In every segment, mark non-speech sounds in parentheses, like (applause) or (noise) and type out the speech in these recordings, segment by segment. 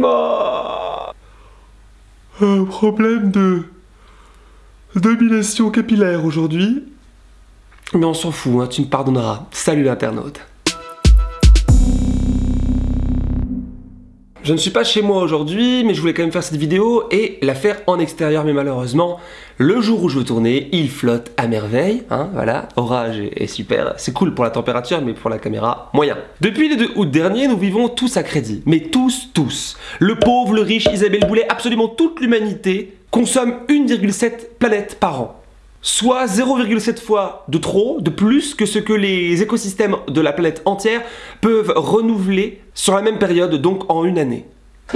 Oh. Un problème de domination capillaire aujourd'hui. Mais on s'en fout, hein, tu me pardonneras. Salut l'internaute. Je ne suis pas chez moi aujourd'hui, mais je voulais quand même faire cette vidéo et la faire en extérieur, mais malheureusement, le jour où je veux tourner, il flotte à merveille, hein, voilà, orage est, super, c'est cool pour la température, mais pour la caméra, moyen. Depuis le 2 août dernier, nous vivons tous à crédit, mais tous, tous. Le pauvre, le riche, Isabelle Boulet, absolument toute l'humanité consomme 1,7 planète par an soit 0,7 fois de trop, de plus que ce que les écosystèmes de la planète entière peuvent renouveler sur la même période, donc en une année.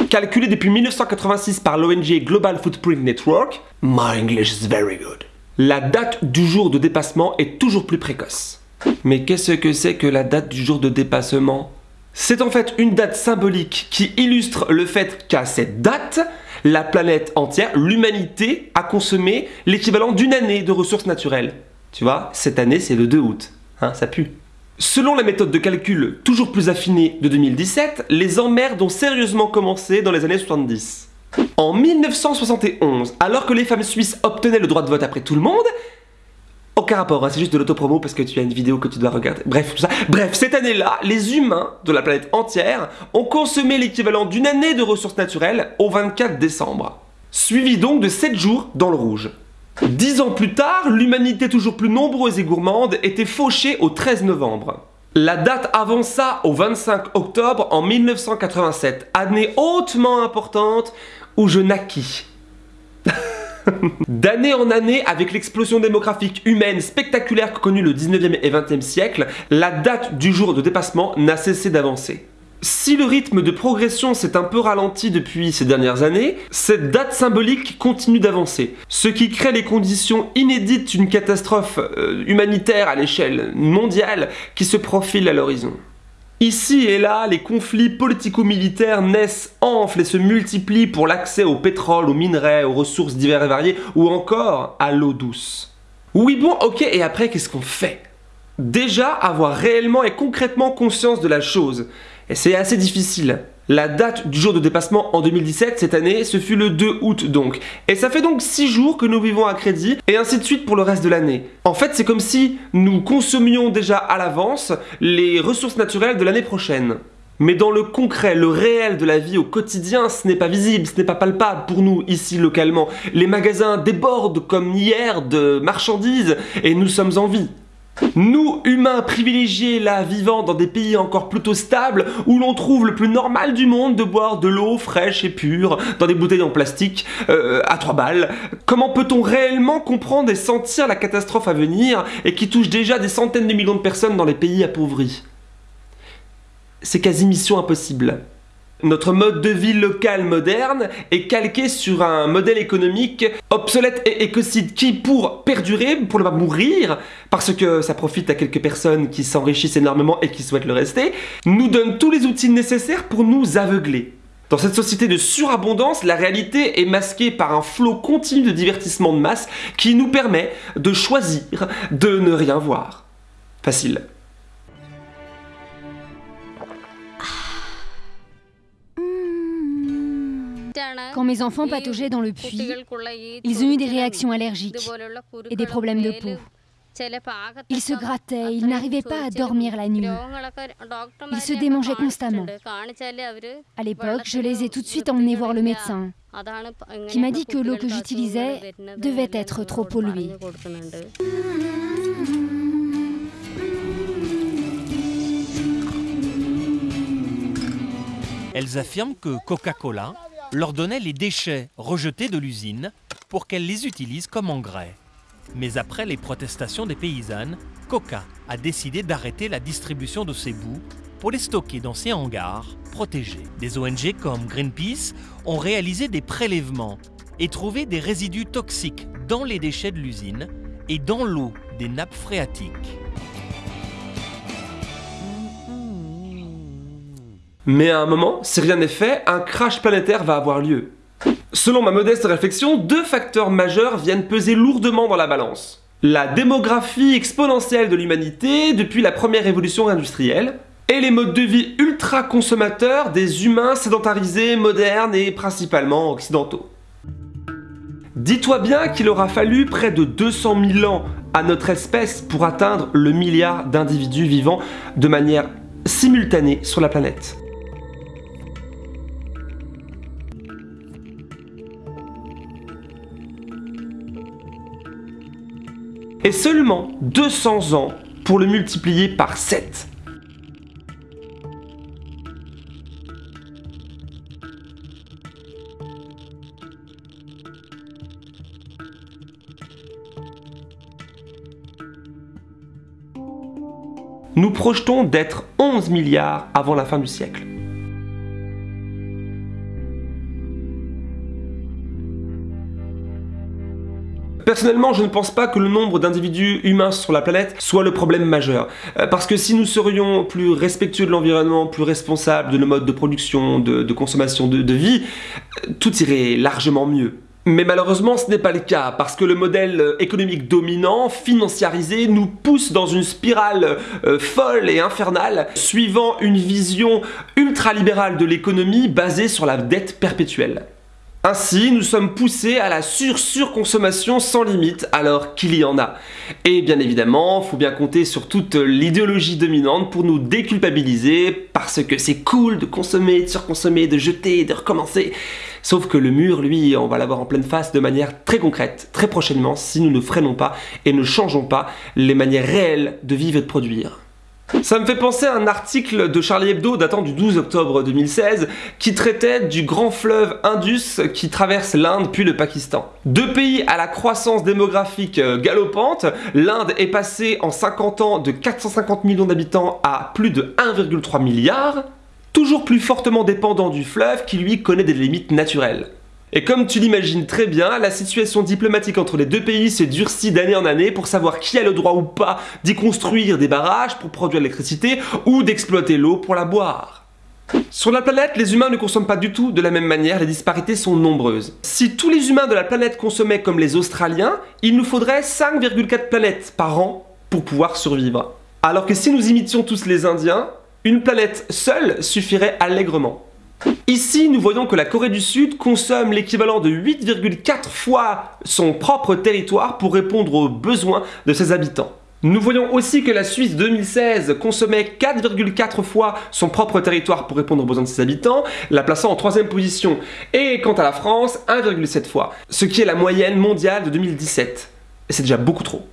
Calculé depuis 1986 par l'ONG Global Footprint Network, My English is very good. La date du jour de dépassement est toujours plus précoce. Mais qu'est-ce que c'est que la date du jour de dépassement? C'est en fait une date symbolique qui illustre le fait qu'à cette date, la planète entière, l'humanité, a consommé l'équivalent d'une année de ressources naturelles. Tu vois, cette année, c'est le 2 août. Hein, ça pue. Selon la méthode de calcul toujours plus affinée de 2017, les emmerdes ont sérieusement commencé dans les années 70. En 1971, alors que les femmes suisses obtenaient le droit de vote après tout le monde, aucun rapport, hein, c'est juste de l'autopromo parce que tu as une vidéo que tu dois regarder. Bref, tout ça. Bref, cette année-là, les humains de la planète entière ont consommé l'équivalent d'une année de ressources naturelles au 24 décembre. Suivi donc de 7 jours dans le rouge. Dix ans plus tard, l'humanité toujours plus nombreuse et gourmande était fauchée au 13 novembre. La date avança au 25 octobre en 1987, année hautement importante où je naquis. (laughs) (laughs) D'année en année, avec l'explosion démographique humaine spectaculaire que connut le 19e et 20e siècle, la date du jour de dépassement n'a cessé d'avancer. Si le rythme de progression s'est un peu ralenti depuis ces dernières années, cette date symbolique continue d'avancer, ce qui crée les conditions inédites d'une catastrophe euh, humanitaire à l'échelle mondiale qui se profile à l'horizon. Ici et là, les conflits politico-militaires naissent, enflent et se multiplient pour l'accès au pétrole, aux minerais, aux ressources diverses et variées, ou encore à l'eau douce. Oui bon, ok, et après qu'est-ce qu'on fait? Déjà, avoir réellement et concrètement conscience de la chose. Et c'est assez difficile. La date du jour de dépassement en 2017, cette année, ce fut le 2 août donc. Et ça fait donc 6 jours que nous vivons à crédit, et ainsi de suite pour le reste de l'année. En fait, c'est comme si nous consommions déjà à l'avance les ressources naturelles de l'année prochaine. Mais dans le concret, le réel de la vie au quotidien, ce n'est pas visible, ce n'est pas palpable pour nous ici localement. Les magasins débordent comme hier de marchandises et nous sommes en vie. Nous, humains privilégiés là, vivant dans des pays encore plutôt stables, où l'on trouve le plus normal du monde de boire de l'eau fraîche et pure, dans des bouteilles en plastique, euh, à 3 balles, comment peut-on réellement comprendre et sentir la catastrophe à venir, et qui touche déjà des centaines de millions de personnes dans les pays appauvris? C'est quasi mission impossible. Notre mode de vie local moderne est calqué sur un modèle économique obsolète et écocide qui, pour perdurer, pour ne pas mourir, parce que ça profite à quelques personnes qui s'enrichissent énormément et qui souhaitent le rester, nous donne tous les outils nécessaires pour nous aveugler. Dans cette société de surabondance, la réalité est masquée par un flot continu de divertissement de masse qui nous permet de choisir de ne rien voir. Facile. Quand mes enfants pataugeaient dans le puits, ils ont eu des réactions allergiques et des problèmes de peau. Ils se grattaient, ils n'arrivaient pas à dormir la nuit. Ils se démangeaient constamment. À l'époque, je les ai tout de suite emmenés voir le médecin, qui m'a dit que l'eau que j'utilisais devait être trop polluée. Elles affirment que Coca-Cola leur donnait les déchets rejetés de l'usine pour qu'elles les utilisent comme engrais. Mais après les protestations des paysannes, Coca a décidé d'arrêter la distribution de ces bouts pour les stocker dans ses hangars protégés. Des ONG comme Greenpeace ont réalisé des prélèvements et trouvé des résidus toxiques dans les déchets de l'usine et dans l'eau des nappes phréatiques. Mais à un moment, si rien n'est fait, un crash planétaire va avoir lieu. Selon ma modeste réflexion, deux facteurs majeurs viennent peser lourdement dans la balance. La démographie exponentielle de l'humanité depuis la première révolution industrielle, et les modes de vie ultra consommateurs des humains sédentarisés, modernes et principalement occidentaux. Dis-toi bien qu'il aura fallu près de 200 000 ans à notre espèce pour atteindre le milliard d'individus vivant de manière simultanée sur la planète. Et seulement 200 ans pour le multiplier par 7. nous projetons d'être 11 milliards avant la fin du siècle. Personnellement, je ne pense pas que le nombre d'individus humains sur la planète soit le problème majeur. Euh, parce que si nous serions plus respectueux de l'environnement, plus responsables de nos modes de production, de, consommation, de vie, euh, tout irait largement mieux. Mais malheureusement, ce n'est pas le cas, parce que le modèle euh, économique dominant, financiarisé, nous pousse dans une spirale folle et infernale, suivant une vision ultralibérale de l'économie basée sur la dette perpétuelle. Ainsi, nous sommes poussés à la sur-surconsommation sans limite alors qu'il y en a. Et bien évidemment, faut bien compter sur toute l'idéologie dominante pour nous déculpabiliser parce que c'est cool de consommer, de surconsommer, de jeter, de recommencer. Sauf que le mur, lui, on va l'avoir en pleine face de manière très concrète, très prochainement, si nous ne freinons pas et ne changeons pas les manières réelles de vivre et de produire. Ça me fait penser à un article de Charlie Hebdo datant du 12 octobre 2016 qui traitait du grand fleuve Indus qui traverse l'Inde puis le Pakistan. Deux pays à la croissance démographique euh, galopante, l'Inde est passée en 50 ans de 450 millions d'habitants à plus de 1,3 milliard, toujours plus fortement dépendant du fleuve qui lui connaît des limites naturelles. Et comme tu l'imagines très bien, la situation diplomatique entre les deux pays se durcit d'année en année pour savoir qui a le droit ou pas d'y construire des barrages pour produire l'électricité ou d'exploiter l'eau pour la boire. Sur la planète, les humains ne consomment pas du tout de la même manière, les disparités sont nombreuses. Si tous les humains de la planète consommaient comme les Australiens, il nous faudrait 5,4 planètes par an pour pouvoir survivre. Alors que si nous imitions tous les Indiens, une planète seule suffirait allègrement. Ici, nous voyons que la Corée du Sud consomme l'équivalent de 8,4 fois son propre territoire pour répondre aux besoins de ses habitants. Nous voyons aussi que la Suisse 2016 consommait 4,4 fois son propre territoire pour répondre aux besoins de ses habitants, la plaçant en troisième position. Et quant à la France, 1,7 fois, ce qui est la moyenne mondiale de 2017. Et c'est déjà beaucoup trop.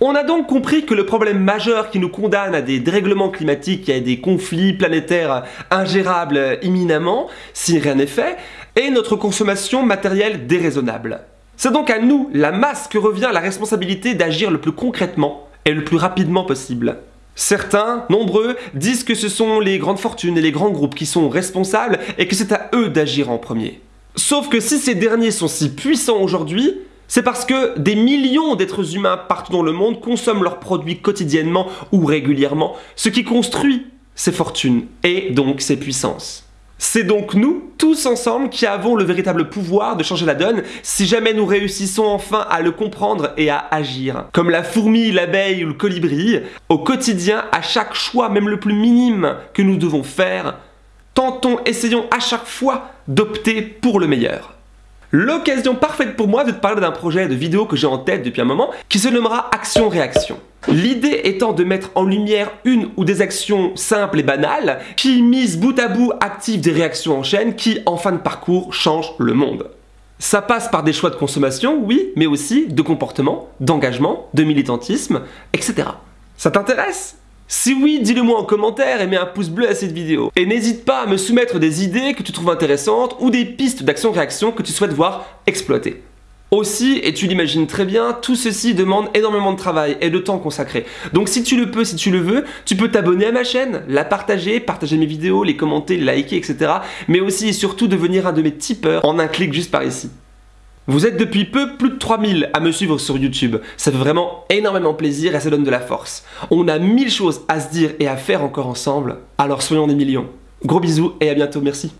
On a donc compris que le problème majeur qui nous condamne à des dérèglements climatiques et à des conflits planétaires ingérables imminemment, si rien n'est fait, est notre consommation matérielle déraisonnable. C'est donc à nous, la masse, que revient la responsabilité d'agir le plus concrètement et le plus rapidement possible. Certains, nombreux, disent que ce sont les grandes fortunes et les grands groupes qui sont responsables et que c'est à eux d'agir en premier. Sauf que si ces derniers sont si puissants aujourd'hui, c'est parce que des millions d'êtres humains partout dans le monde consomment leurs produits quotidiennement ou régulièrement, ce qui construit ces fortunes et donc ces puissances. C'est donc nous, tous ensemble, qui avons le véritable pouvoir de changer la donne si jamais nous réussissons enfin à le comprendre et à agir. Comme la fourmi, l'abeille ou le colibri, au quotidien, à chaque choix, même le plus minime que nous devons faire, tentons, essayons à chaque fois d'opter pour le meilleur. L'occasion parfaite pour moi de te parler d'un projet de vidéo que j'ai en tête depuis un moment qui se nommera Action-Réaction. L'idée étant de mettre en lumière une ou des actions simples et banales qui, mises bout à bout, activent des réactions en chaîne qui, en fin de parcours, changent le monde. Ça passe par des choix de consommation, oui, mais aussi de comportement, d'engagement, de militantisme, etc. Ça t'intéresse? Si oui, dis-le moi en commentaire et mets un pouce bleu à cette vidéo. Et n'hésite pas à me soumettre des idées que tu trouves intéressantes ou des pistes d'action-réaction que tu souhaites voir exploiter. Aussi, et tu l'imagines très bien, tout ceci demande énormément de travail et de temps consacré. Donc si tu le peux, si tu le veux, tu peux t'abonner à ma chaîne, la partager, partager mes vidéos, les commenter, liker, etc. Mais aussi et surtout devenir un de mes tipeurs en un clic juste par ici. Vous êtes depuis peu plus de 3000 à me suivre sur YouTube. Ça fait vraiment énormément plaisir et ça donne de la force. On a mille choses à se dire et à faire encore ensemble, alors soyons des millions. Gros bisous et à bientôt, merci.